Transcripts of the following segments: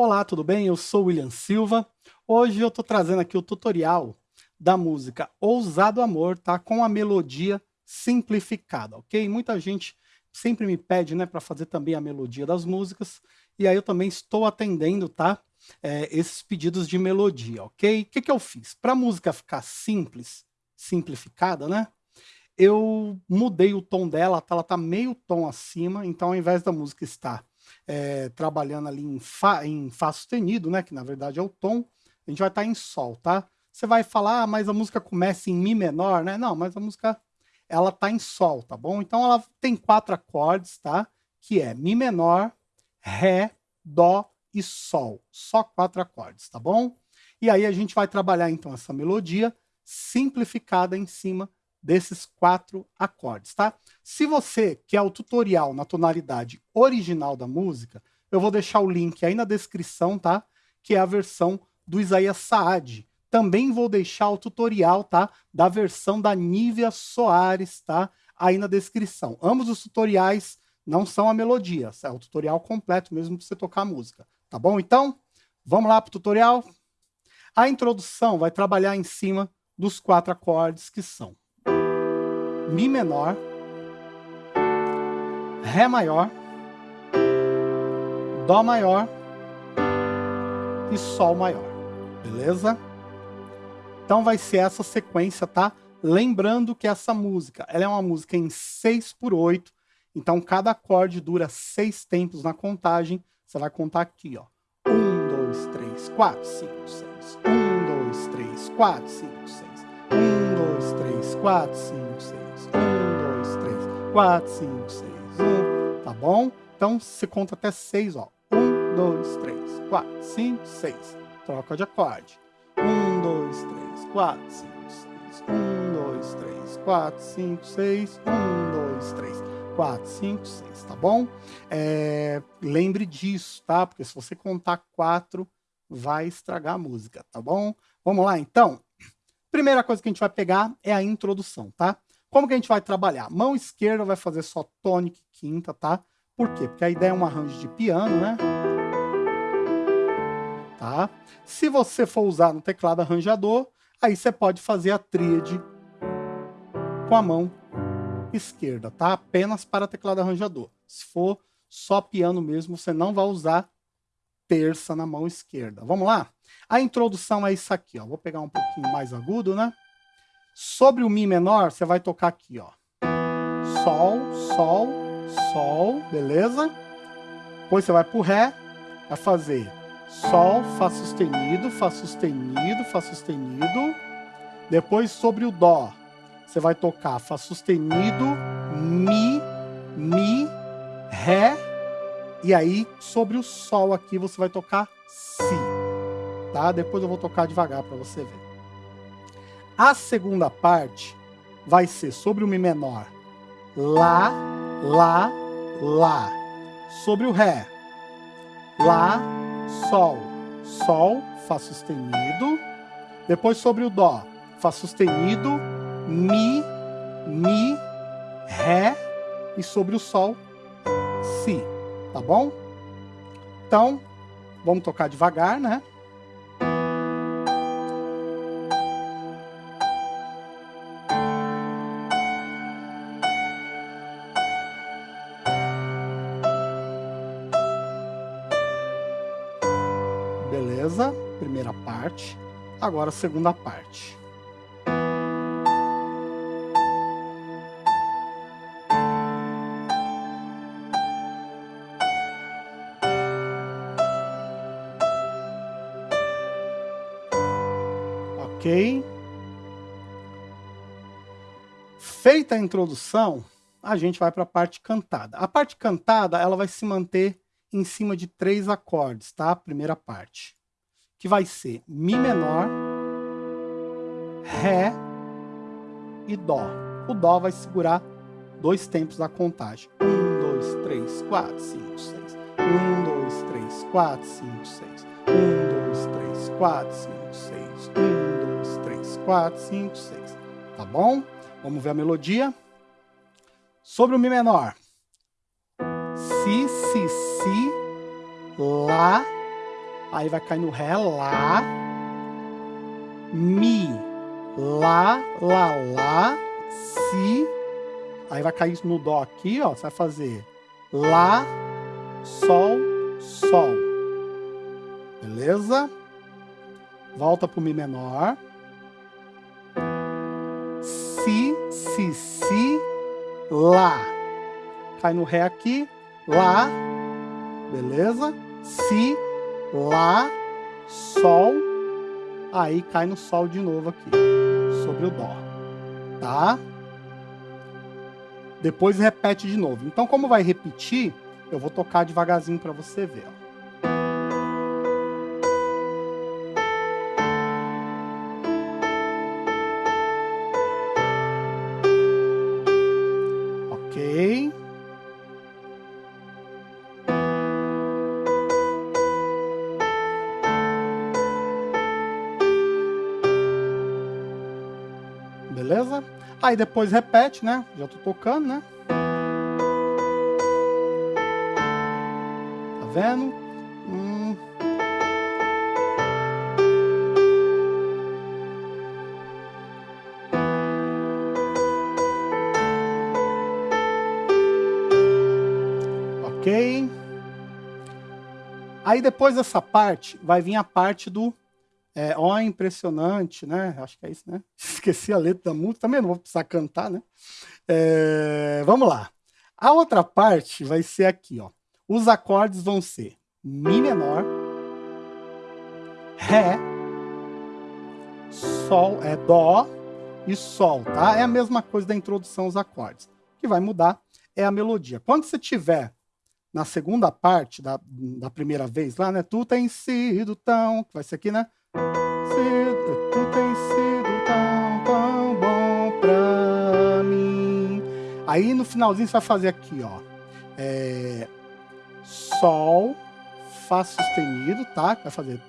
Olá, tudo bem? Eu sou William Silva. Hoje eu estou trazendo aqui o tutorial da música Ousado Amor, tá? Com a melodia simplificada, ok? Muita gente sempre me pede, né, para fazer também a melodia das músicas, e aí eu também estou atendendo, tá? É, esses pedidos de melodia, ok? O que, que eu fiz? Para a música ficar simples, simplificada, né? Eu mudei o tom dela, tá? ela tá meio tom acima, então ao invés da música estar é, trabalhando ali em Fá, em Fá sustenido, né, que na verdade é o tom, a gente vai estar tá em Sol, tá? Você vai falar, ah, mas a música começa em Mi menor, né? Não, mas a música, ela tá em Sol, tá bom? Então ela tem quatro acordes, tá? Que é Mi menor, Ré, Dó e Sol. Só quatro acordes, tá bom? E aí a gente vai trabalhar então essa melodia simplificada em cima desses quatro acordes, tá? Se você quer o tutorial na tonalidade original da música, eu vou deixar o link aí na descrição, tá? Que é a versão do Isaías Saad. Também vou deixar o tutorial, tá? Da versão da Nívia Soares, tá? Aí na descrição. Ambos os tutoriais não são a melodia, é o tutorial completo mesmo para você tocar a música, tá bom? Então, vamos lá para o tutorial? A introdução vai trabalhar em cima dos quatro acordes que são Mi menor, Ré maior, Dó maior e Sol maior, beleza? Então vai ser essa sequência, tá? Lembrando que essa música, ela é uma música em 6 por 8, então cada acorde dura 6 tempos na contagem, você vai contar aqui, ó. 1, 2, 3, 4, 5, 6. 1, 2, 3, 4, 5, 6. 1, 2, 3, 4, 5, 6. 1, 2, 3, 4, 5, 6, 1, tá bom? Então você conta até 6, ó. 1, 2, 3, 4, 5, 6. Troca de acorde. 1, 2, 3, 4, 5, 6. 1, 2, 3, 4, 5, 6. 1, 2, 3, 4, 5, 6, tá bom? É, lembre disso, tá? Porque se você contar 4, vai estragar a música, tá bom? Vamos lá, então? Primeira coisa que a gente vai pegar é a introdução, tá? Como que a gente vai trabalhar? Mão esquerda vai fazer só tônica e quinta, tá? Por quê? Porque a ideia é um arranjo de piano, né? Tá? Se você for usar no teclado arranjador, aí você pode fazer a tríade com a mão esquerda, tá? Apenas para teclado arranjador. Se for só piano mesmo, você não vai usar terça na mão esquerda. Vamos lá? A introdução é isso aqui, ó. Vou pegar um pouquinho mais agudo, né? Sobre o Mi menor, você vai tocar aqui, ó. Sol, Sol, Sol, beleza? Depois você vai pro Ré, vai fazer Sol, Fá sustenido, Fá sustenido, Fá sustenido. Depois sobre o Dó, você vai tocar Fá sustenido, Mi, Mi, Ré. E aí, sobre o Sol aqui, você vai tocar Si. Tá? Depois eu vou tocar devagar para você ver. A segunda parte vai ser sobre o Mi menor. Lá, Lá, Lá. Sobre o Ré. Lá, Sol. Sol, Fá sustenido. Depois sobre o Dó. Fá sustenido, Mi, Mi, Ré. E sobre o Sol, Si. Tá bom? Então, vamos tocar devagar, né? Agora a segunda parte. Ok? Feita a introdução, a gente vai para a parte cantada. A parte cantada, ela vai se manter em cima de três acordes, tá? Primeira parte. Que vai ser Mi menor, Ré e Dó. O Dó vai segurar dois tempos da contagem. Um, dois, três, quatro, cinco, seis. Um, dois, três, quatro, cinco, seis. Um, dois, três, quatro, cinco, seis. Um, dois, três, quatro, cinco, seis. Tá bom? Vamos ver a melodia. Sobre o Mi menor si, si, si, lá, Aí vai cair no Ré, Lá, Mi, Lá, Lá, Lá, Si. Aí vai cair no Dó aqui, ó. Você vai fazer Lá, Sol, Sol. Beleza? Volta pro Mi menor. Si, Si, Si, Lá. Cai no Ré aqui, Lá, beleza? Si, Lá, Sol, aí cai no Sol de novo aqui, sobre o Dó, tá? Depois repete de novo. Então, como vai repetir, eu vou tocar devagarzinho para você ver, ó. Beleza? Aí depois repete, né? Já tô tocando, né? Tá vendo? Hum. Ok. Aí depois dessa parte, vai vir a parte do é, ó, impressionante, né? Acho que é isso, né? Esqueci a letra da música, também não vou precisar cantar, né? É, vamos lá. A outra parte vai ser aqui, ó. Os acordes vão ser Mi menor, Ré, Sol, é Dó e Sol, tá? É a mesma coisa da introdução aos acordes. O que vai mudar é a melodia. Quando você tiver na segunda parte da, da primeira vez lá, né? Tu tem sido tão... Vai ser aqui, né? Tão, bom pra mim. Aí no finalzinho você vai fazer aqui, ó. É, sol, Fá sustenido, tá? Vai fazer.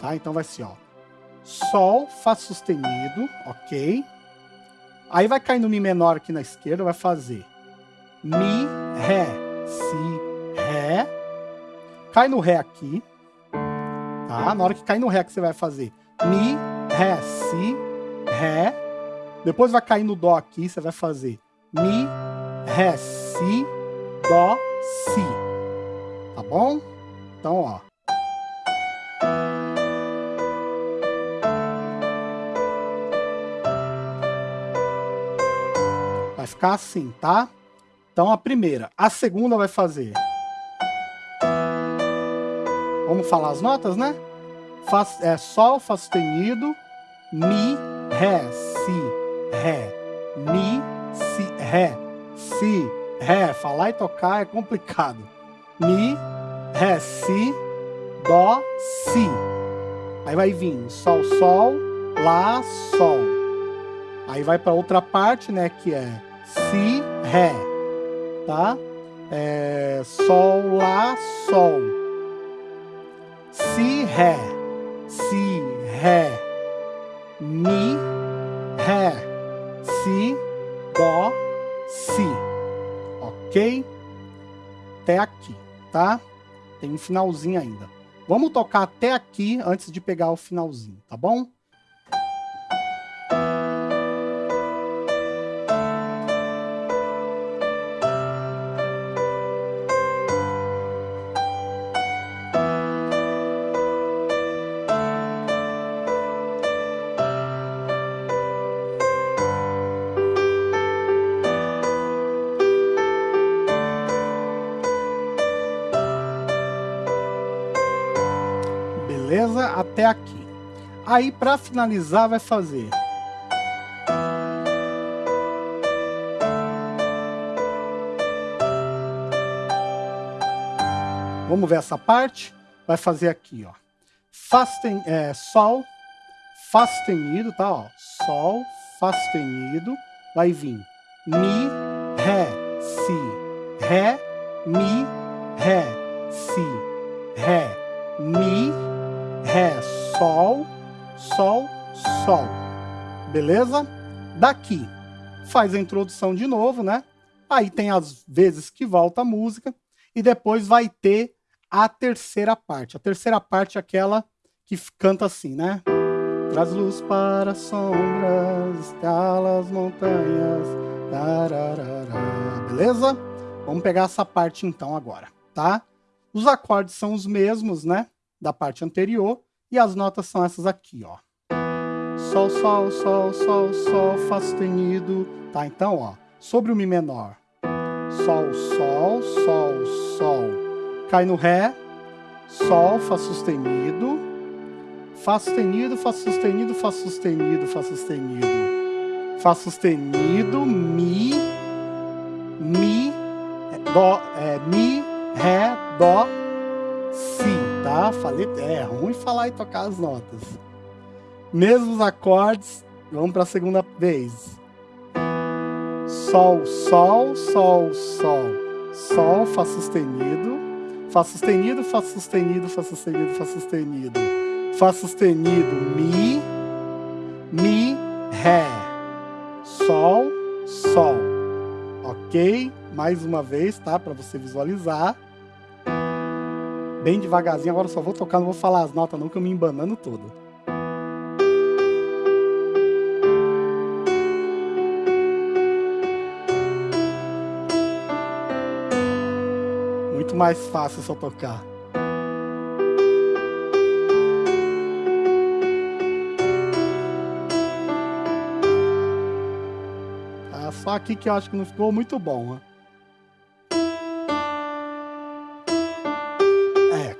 Tá? Então vai ser, ó. Sol, Fá sustenido, ok? Aí vai cair no Mi menor aqui na esquerda, vai fazer Mi, Ré, cai no Ré aqui, tá? Na hora que cair no Ré que você vai fazer Mi, Ré, Si, Ré. Depois vai cair no Dó aqui, você vai fazer Mi, Ré, Si, Dó, Si. Tá bom? Então, ó. Vai ficar assim, tá? Então a primeira. A segunda vai fazer Vamos falar as notas, né? Fá, é, Sol, Fá sustenido, Mi, Ré, Si, Ré, Mi, Si, Ré, Si, Ré. Falar e tocar é complicado. Mi, Ré, Si, Dó, Si. Aí vai vir Sol, Sol, Lá, Sol. Aí vai para outra parte, né, que é Si, Ré, tá? É, sol, Lá, Sol. Si, Ré, Si, Ré, Mi, Ré, Si, Dó, Si. Ok? Até aqui, tá? Tem um finalzinho ainda. Vamos tocar até aqui antes de pegar o finalzinho, tá bom? Até aqui. Aí, para finalizar, vai fazer... Vamos ver essa parte? Vai fazer aqui, ó. Fá tem, é, Sol, Fá sustenido, tá? Ó. Sol, Fá sustenido. Vai vir Mi, Ré, Si, Ré, Mi, Ré, Si, Ré, Mi, Ré, Sol, Sol, Sol. Beleza? Daqui, faz a introdução de novo, né? Aí tem as vezes que volta a música e depois vai ter a terceira parte. A terceira parte é aquela que canta assim, né? Traz luz para as sombras, escala as montanhas, tararara. beleza? Vamos pegar essa parte então agora, tá? Os acordes são os mesmos, né? Da parte anterior, e as notas são essas aqui, ó. Sol, sol, sol, sol, sol, Fá sustenido, tá? Então, ó, sobre o Mi menor, Sol, Sol, Sol, Sol, cai no Ré, Sol, Fá sustenido, Fá sustenido, Fá sustenido, Fá sustenido, Fá sustenido, Fá sustenido, Mi, Mi, Dó, é, Mi, Ré, Dó, Si, tá? Falei, é ruim falar e tocar as notas. Mesmos acordes, vamos para a segunda vez. Sol, Sol, Sol, Sol, Sol, Fá sustenido, Fá sustenido, Fá sustenido, Fá sustenido, Fá sustenido, Fá sustenido, Mi, Mi, Ré, Sol, Sol, ok? Mais uma vez, tá? Para você visualizar. Bem devagarzinho, agora só vou tocar, não vou falar as notas não, que eu me embanando todo. mais fácil só tocar. Ah, só aqui que eu acho que não ficou muito bom, né?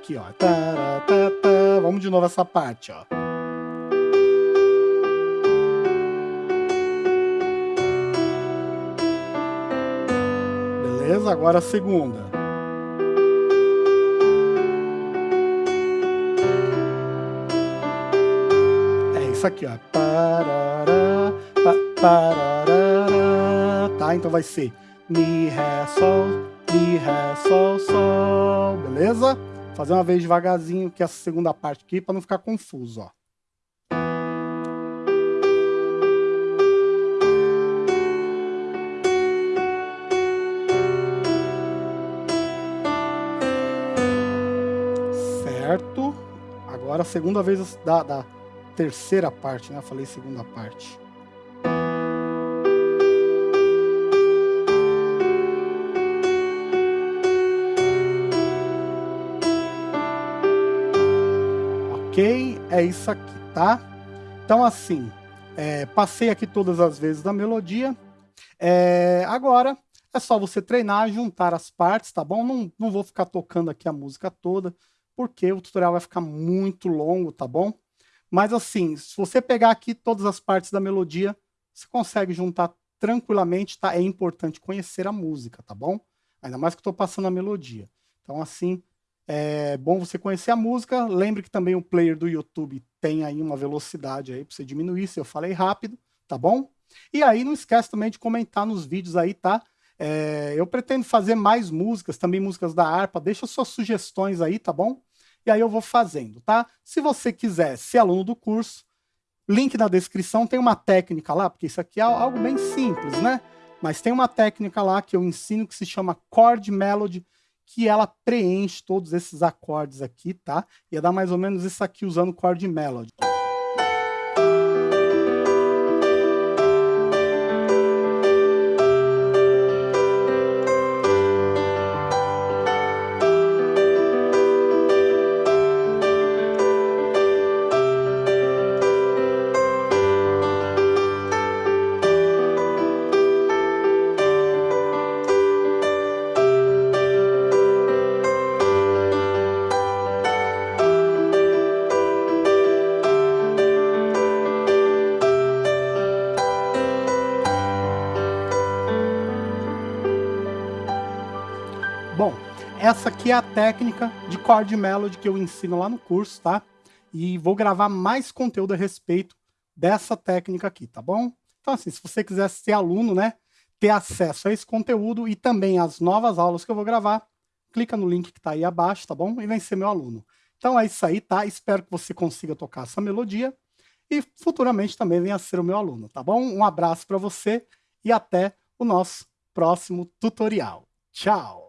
Aqui, ó. Vamos de novo essa parte, ó. Beleza? Agora a segunda. isso aqui, ó. Tá? Então vai ser Mi, Ré, Sol, Mi, Ré, Sol, Sol, beleza? Fazer uma vez devagarzinho, que essa segunda parte aqui, para não ficar confuso, ó. Certo? Agora a segunda vez da, da terceira parte, né? Eu falei segunda parte. É isso aqui, tá? Então, assim, é, passei aqui todas as vezes da melodia. É, agora, é só você treinar, juntar as partes, tá bom? Não, não vou ficar tocando aqui a música toda, porque o tutorial vai ficar muito longo, tá bom? Mas assim, se você pegar aqui todas as partes da melodia, você consegue juntar tranquilamente, tá? É importante conhecer a música, tá bom? Ainda mais que eu tô passando a melodia. Então assim, é bom você conhecer a música. Lembre que também o player do YouTube tem aí uma velocidade aí para você diminuir, se eu falei rápido, tá bom? E aí não esquece também de comentar nos vídeos aí, tá? É, eu pretendo fazer mais músicas, também músicas da harpa. Deixa suas sugestões aí, tá bom? e aí eu vou fazendo, tá? Se você quiser ser aluno do curso, link na descrição, tem uma técnica lá, porque isso aqui é algo bem simples, né? Mas tem uma técnica lá que eu ensino que se chama Chord Melody, que ela preenche todos esses acordes aqui, tá? Ia dar mais ou menos isso aqui usando Chord Melody. Essa aqui é a técnica de chord melody que eu ensino lá no curso, tá? E vou gravar mais conteúdo a respeito dessa técnica aqui, tá bom? Então assim, se você quiser ser aluno, né, ter acesso a esse conteúdo e também as novas aulas que eu vou gravar, clica no link que tá aí abaixo, tá bom? E vem ser meu aluno. Então é isso aí, tá? Espero que você consiga tocar essa melodia e futuramente também venha ser o meu aluno, tá bom? Um abraço para você e até o nosso próximo tutorial. Tchau!